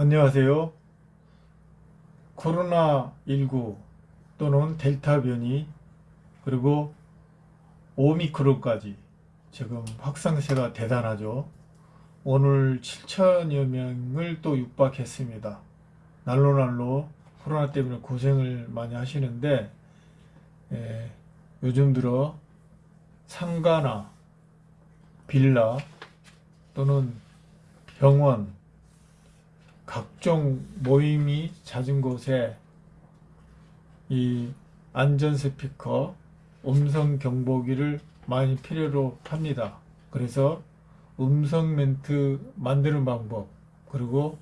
안녕하세요. 코로나19 또는 델타 변이 그리고 오미크론까지 지금 확산세가 대단하죠. 오늘 7천여 명을 또 육박했습니다. 날로 날로 코로나 때문에 고생을 많이 하시는데 예, 요즘 들어 상가나 빌라 또는 병원 각종 모임이 잦은 곳에 이 안전 스피커 음성 경보기를 많이 필요로 합니다. 그래서 음성 멘트 만드는 방법 그리고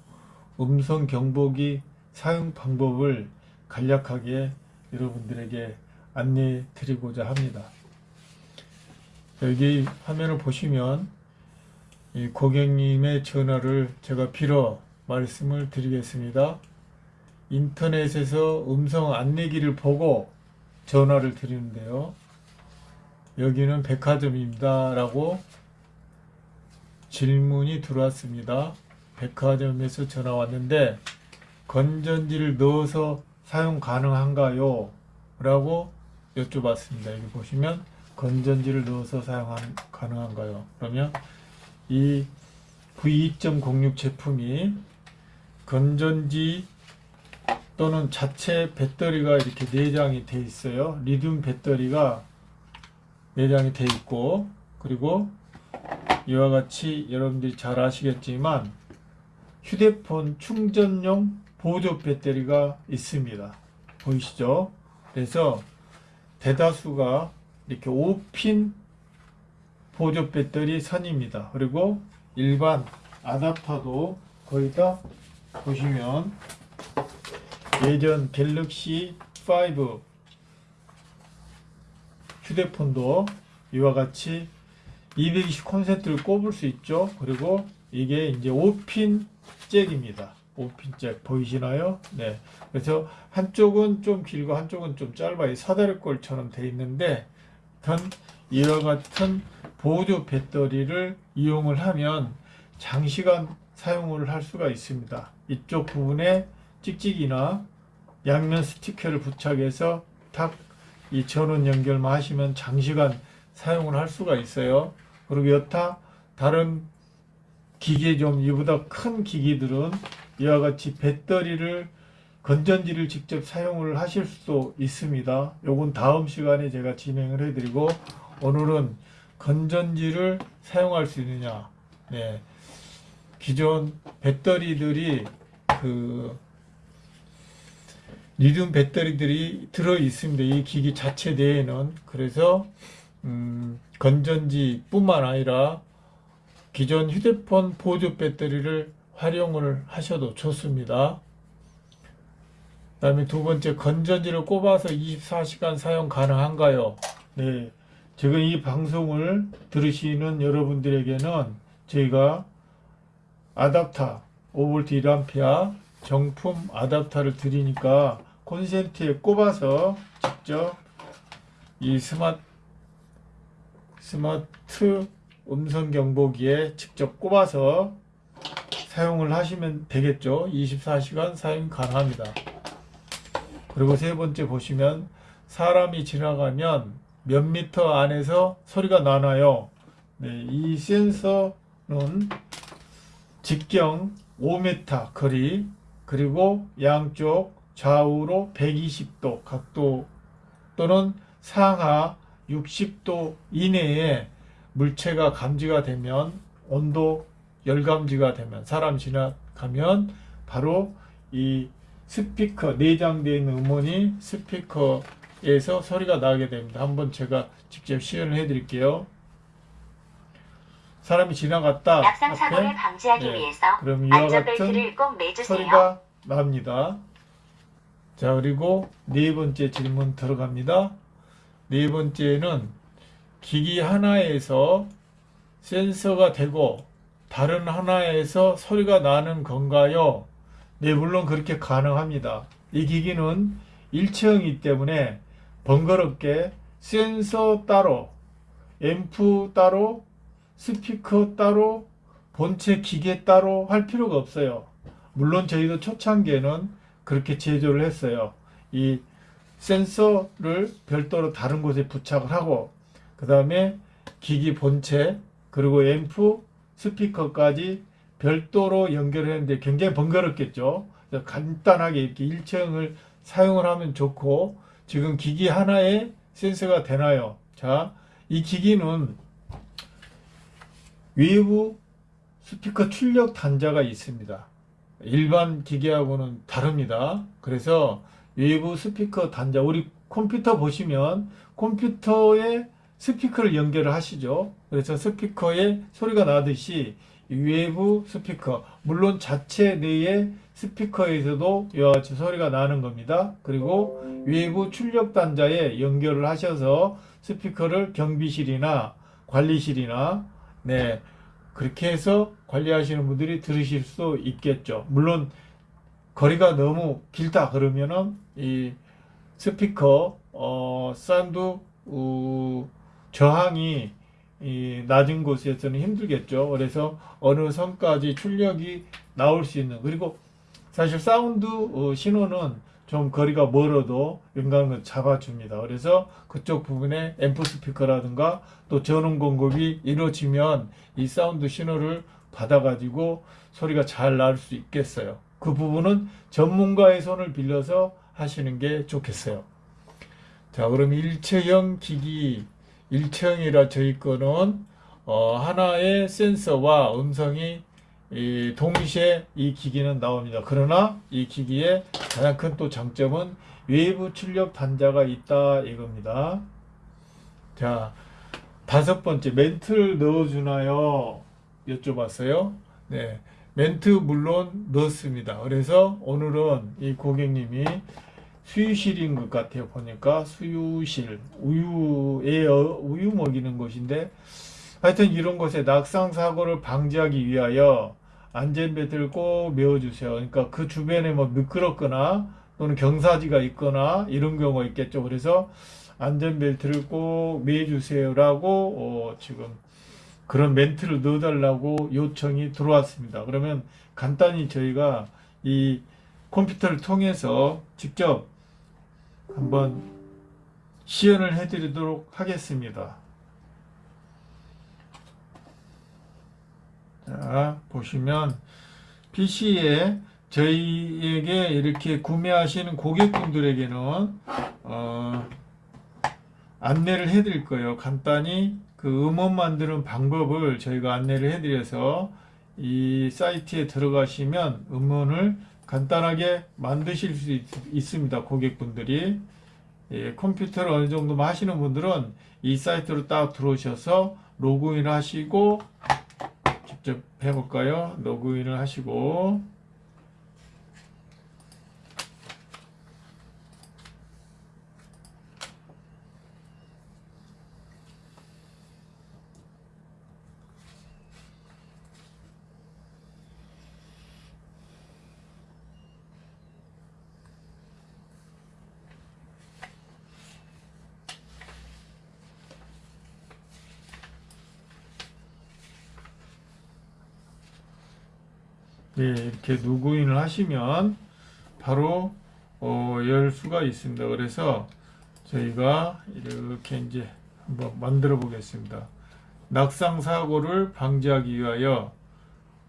음성 경보기 사용 방법을 간략하게 여러분들에게 안내해 드리고자 합니다. 여기 화면을 보시면 이 고객님의 전화를 제가 빌어 말씀을 드리겠습니다. 인터넷에서 음성 안내기를 보고 전화를 드리는데요. 여기는 백화점입니다. 라고 질문이 들어왔습니다. 백화점에서 전화 왔는데 건전지를 넣어서 사용 가능한가요? 라고 여쭤봤습니다. 여기 보시면 건전지를 넣어서 사용 가능한가요? 그러면 이 V2.06 제품이 건전지 또는 자체 배터리가 이렇게 내장이 돼 있어요. 리튬 배터리가 내장이 돼 있고 그리고 이와 같이 여러분들이 잘 아시겠지만 휴대폰 충전용 보조 배터리가 있습니다. 보이시죠? 그래서 대다수가 이렇게 5핀 보조 배터리 선입니다. 그리고 일반 아답터도 거의 다 보시면 예전 갤럭시 5 휴대폰도 이와 같이 220 콘센트를 꼽을 수 있죠. 그리고 이게 이제 5핀 잭입니다. 5핀 잭 보이시나요? 네. 그래서 한쪽은 좀 길고 한쪽은 좀 짧아요. 사다리꼴처럼 돼 있는데 전 이와 같은 보조 배터리를 이용을 하면 장시간 사용을 할 수가 있습니다. 이쪽 부분에 찍찍이나 양면 스티커를 부착해서 탁 이 전원 연결만 하시면 장시간 사용을 할 수가 있어요. 그리고 여타 다른 기계 좀 이보다 큰 기기들은 이와 같이 배터리를 건전지를 직접 사용을 하실 수도 있습니다. 요건 다음 시간에 제가 진행을 해드리고 오늘은 건전지를 사용할 수 있느냐 네. 기존 배터리들이 그 리튬 배터리들이 들어 있습니다. 이 기기 자체 내에는 그래서 음, 건전지 뿐만 아니라 기존 휴대폰 보조 배터리를 활용을 하셔도 좋습니다. 그 다음에 두 번째 건전지를 꼽아서 24시간 사용 가능한가요? 네, 지금 이 방송을 들으시는 여러분들에게는 저희가 아답터 5V 1A 정품 아답터를 드리니까 콘센트에 꼽아서 직접 이 스마트 스마트 음성 경보기에 직접 꼽아서 사용을 하시면 되겠죠. 24시간 사용 가능합니다. 그리고 세 번째 보시면 사람이 지나가면 몇 미터 안에서 소리가 나나요? 네, 이 센서는 직경 5m 거리 그리고 양쪽 좌우로 120도 각도 또는 상하 60도 이내에 물체가 감지가 되면 온도 열감지가 되면 사람 지나가면 바로 이 스피커 내장되어 있는 음원이 스피커에서 소리가 나게 됩니다. 한번 제가 직접 시연을 해 드릴게요. 사람이 지나갔다. 낙상 사고를 방지하기 네, 위해서 그럼 이와 매주세요. 소리가 납니다. 자 그리고 네 번째 질문 들어갑니다. 네 번째는 기기 하나에서 센서가 되고 다른 하나에서 소리가 나는 건가요? 네 물론 그렇게 가능합니다. 이 기기는 일체형이기 때문에 번거롭게 센서 따로 앰프 따로 스피커 따로 본체 기계 따로 할 필요가 없어요. 물론 저희도 초창기에는 그렇게 제조를 했어요. 이 센서를 별도로 다른 곳에 부착을 하고 그 다음에 기기 본체 그리고 앰프 스피커까지 별도로 연결했는데 굉장히 번거롭겠죠. 간단하게 이렇게 일체형을 사용을 하면 좋고 지금 기기 하나에 센서가 되나요? 자, 이 기기는 외부 스피커 출력 단자가 있습니다. 일반 기계하고는 다릅니다. 그래서 외부 스피커 단자, 우리 컴퓨터 보시면 컴퓨터에 스피커를 연결을 하시죠. 그래서 스피커에 소리가 나듯이 외부 스피커, 물론 자체 내의 스피커에서도 이와 같이 소리가 나는 겁니다. 그리고 외부 출력 단자에 연결을 하셔서 스피커를 경비실이나 관리실이나 네 그렇게 해서 관리하시는 분들이 들으실 수 있겠죠. 물론 거리가 너무 길다 그러면은 이 스피커 어 사운드 어, 저항이 이 낮은 곳에서는 힘들겠죠. 그래서 어느 선까지 출력이 나올 수 있는 그리고 사실 사운드 어, 신호는 좀 거리가 멀어도 연관을 잡아줍니다. 그래서 그쪽 부분에 앰프 스피커라든가 또 전원 공급이 이루어지면 이 사운드 신호를 받아가지고 소리가 잘 날 수 있겠어요. 그 부분은 전문가의 손을 빌려서 하시는 게 좋겠어요. 자, 그럼 일체형 기기, 일체형이라 저희 거는 어, 하나의 센서와 음성이 이 동시에 이 기기는 나옵니다. 그러나 이 기기의 가장 큰 또 장점은 외부 출력 단자가 있다 이겁니다. 자, 다섯 번째 멘트를 넣어주나요? 여쭤봤어요. 네, 멘트 물론 넣습니다. 그래서 오늘은 이 고객님이 수유실인 것 같아요. 보니까 수유실, 우유에 어- 우유 먹이는 곳인데 하여튼 이런 곳에 낙상 사고를 방지하기 위하여 안전벨트를 꼭 메어주세요. 그러니까 그 주변에 뭐 미끄럽거나 또는 경사지가 있거나 이런 경우가 있겠죠. 그래서 안전벨트를 꼭 매주세요라고 어, 지금 그런 멘트를 넣어달라고 요청이 들어왔습니다. 그러면 간단히 저희가 이 컴퓨터를 통해서 직접 한번 시연을 해드리도록 하겠습니다. 자, 보시면 PC에 저희에게 이렇게 구매하시는 고객분들에게는 어, 안내를 해드릴 거예요. 간단히 그 음원 만드는 방법을 저희가 안내를 해드려서 이 사이트에 들어가시면 음원을 간단하게 만드실 수 있, 있습니다. 고객분들이 예, 컴퓨터를 어느 정도 하시는 분들은 이 사이트로 딱 들어오셔서 로그인 하시고 직접 해볼까요? 로그인을 하시고 예, 이렇게 로그인을 하시면 바로 어, 열 수가 있습니다. 그래서 저희가 이렇게 이제 한번 만들어 보겠습니다. 낙상 사고를 방지하기 위하여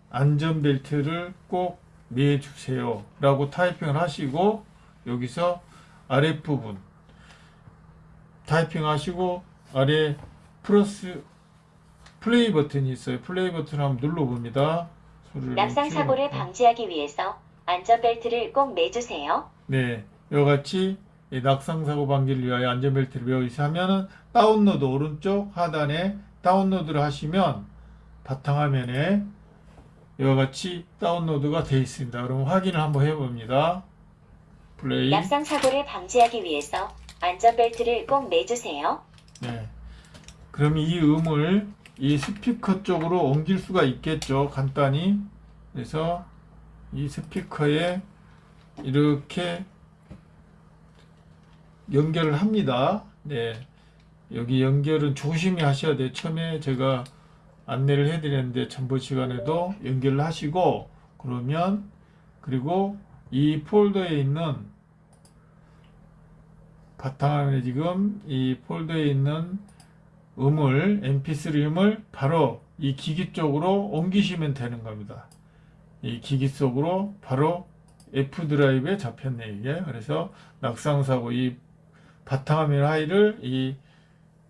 안전벨트를 꼭 매주세요 라고 타이핑을 하시고 여기서 아랫부분 타이핑 하시고 아래 플러스 플레이 버튼이 있어요 플레이 버튼 한번 눌러 봅니다 낙상 좀 사고를. 방지하기 위해서 안전벨트를 꼭 매주세요. 네, 이와 같이 이 낙상 사고 방지를 위하여 안전벨트를 매우시 하면은 다운로드 오른쪽 하단에 다운로드를 하시면 바탕화면에 이와 같이 다운로드가 되어 있습니다. 그럼 확인을 한번 해봅니다. 플레이. 낙상 사고를 방지하기 위해서 안전벨트를 꼭 매주세요. 네. 그럼 이 음을 이 스피커 쪽으로 옮길 수가 있겠죠. 간단히. 그래서 이 스피커에 이렇게 연결을 합니다. 네. 여기 연결은 조심히 하셔야 돼요. 처음에 제가 안내를 해드렸는데 전번 시간에도 연결을 하시고 그러면 그리고 이 폴더에 있는 바탕화면에 지금 이 폴더에 있는 음을 mp3 음을 바로 이 기기 쪽으로 옮기시면 되는 겁니다. 이 기기 속으로 바로 F 드라이브에 잡혔네 이게 그래서 낙상사고 이 바탕화면 하이를 이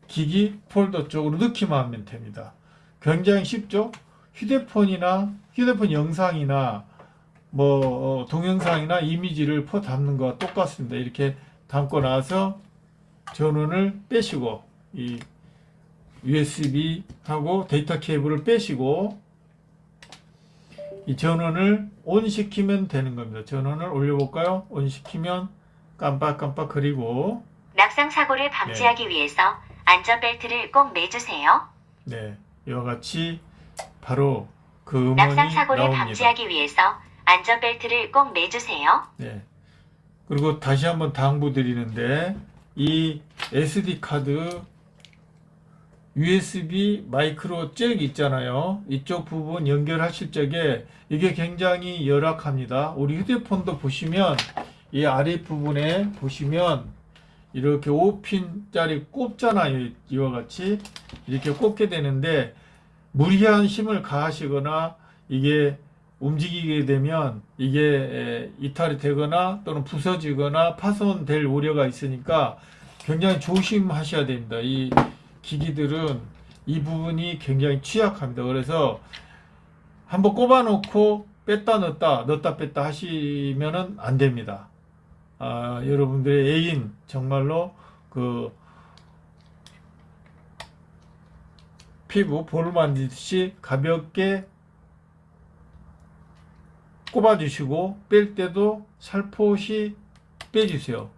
기기 폴더 쪽으로 넣기만 하면 됩니다. 굉장히 쉽죠? 휴대폰이나 휴대폰 영상이나 뭐 어, 동영상이나 이미지를 포 담는 거와 똑같습니다. 이렇게 담고 나서 전원을 빼시고 이 USB 하고 데이터 케이블을 빼시고 이 전원을 온 시키면 되는 겁니다. 전원을 올려볼까요? 온 시키면 깜빡깜빡 그리고 낙상 사고를 방지하기 위해서 안전벨트를 꼭 매주세요. 네 이와 같이 바로 그 음원이 낙상 사고를 나옵니다. 방지하기 위해서 안전벨트를 꼭 매주세요. 네. 그리고 다시 한번 당부드리는데 이 SD 카드 USB 마이크로 잭 있잖아요. 이쪽 부분 연결하실 적에 이게 굉장히 열악합니다. 우리 휴대폰도 보시면 이 아래 부분에 보시면 이렇게 5핀 짜리 꼽잖아요. 이와 같이 이렇게 꼽게 되는데 무리한 힘을 가하시거나 이게 움직이게 되면 이게 에, 이탈이 되거나 또는 부서지거나 파손될 우려가 있으니까 굉장히 조심하셔야 됩니다. 이 기기들은 이 부분이 굉장히 취약합니다. 그래서 한번 꼽아 놓고 뺐다 넣었다 넣었다 뺐다 하시면은 안 됩니다. 아, 여러분들의 애인 정말로 그 피부 볼을 만지듯이 가볍게 꼽아주시고 뺄 때도 살포시 빼주세요.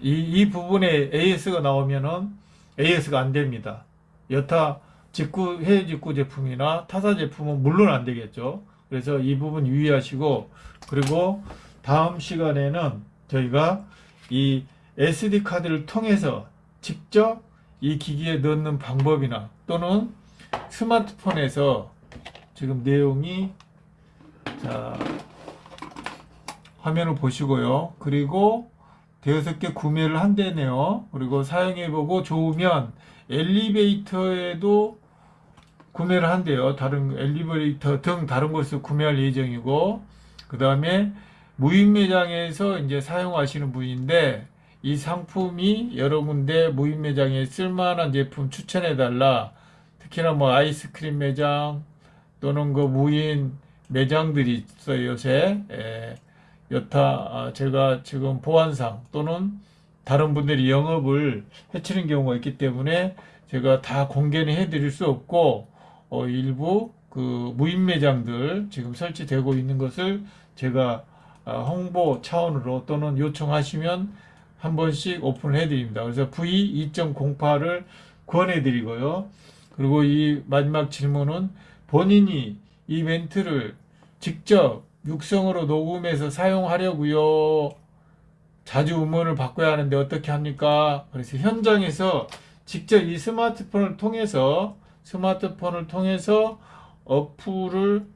이, 이 부분에 AS가 나오면은 AS가 안 됩니다. 여타 직구, 해외 직구 제품이나 타사 제품은 물론 안 되겠죠. 그래서 이 부분 유의하시고, 그리고 다음 시간에는 저희가 이 SD 카드를 통해서 직접 이 기기에 넣는 방법이나 또는 스마트폰에서 지금 내용이 자, 화면을 보시고요. 그리고 대여섯 개 구매를 한대네요. 그리고 사용해보고 좋으면 엘리베이터에도 구매를 한대요. 다른 엘리베이터 등 다른 곳에서 구매할 예정이고, 그 다음에 무인 매장에서 이제 사용하시는 분인데, 이 상품이 여러 군데 무인 매장에 쓸만한 제품 추천해 달라. 특히나 뭐 아이스크림 매장 또는 그 무인 매장들이 있어요 요새 에, 여타 아, 제가 지금 보안상 또는 다른 분들이 영업을 해치는 경우가 있기 때문에 제가 다 공개는 해드릴 수 없고 어, 일부 그 무인 매장들 지금 설치되고 있는 것을 제가 아, 홍보 차원으로 또는 요청하시면 한 번씩 오픈을 해드립니다. 그래서 V2.08을 권해드리고요. 그리고 이 마지막 질문은 본인이 이 멘트를 직접 육성으로 녹음해서 사용하려고요. 자주 음원을 바꿔야 하는데 어떻게 합니까? 그래서 현장에서 직접 이 스마트폰을 통해서 스마트폰을 통해서 어플을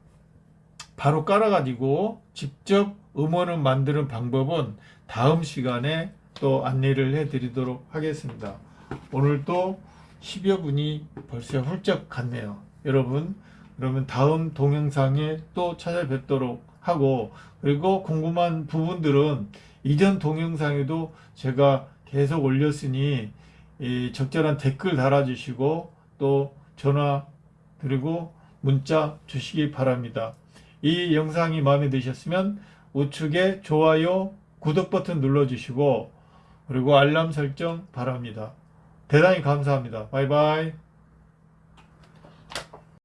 바로 깔아가지고 직접 음원을 만드는 방법은 다음 시간에 또 안내를 해드리도록 하겠습니다. 오늘 또 10여 분이 벌써 훌쩍 갔네요. 여러분, 그러면 다음 동영상에 또 찾아뵙도록 하고, 그리고 궁금한 부분들은 이전 동영상에도 제가 계속 올렸으니, 이 적절한 댓글 달아주시고, 또 전화, 그리고 문자 주시기 바랍니다. 이 영상이 마음에 드셨으면 우측에 좋아요, 구독 버튼 눌러주시고, 그리고 알람 설정 바랍니다. 대단히 감사합니다. 바이바이.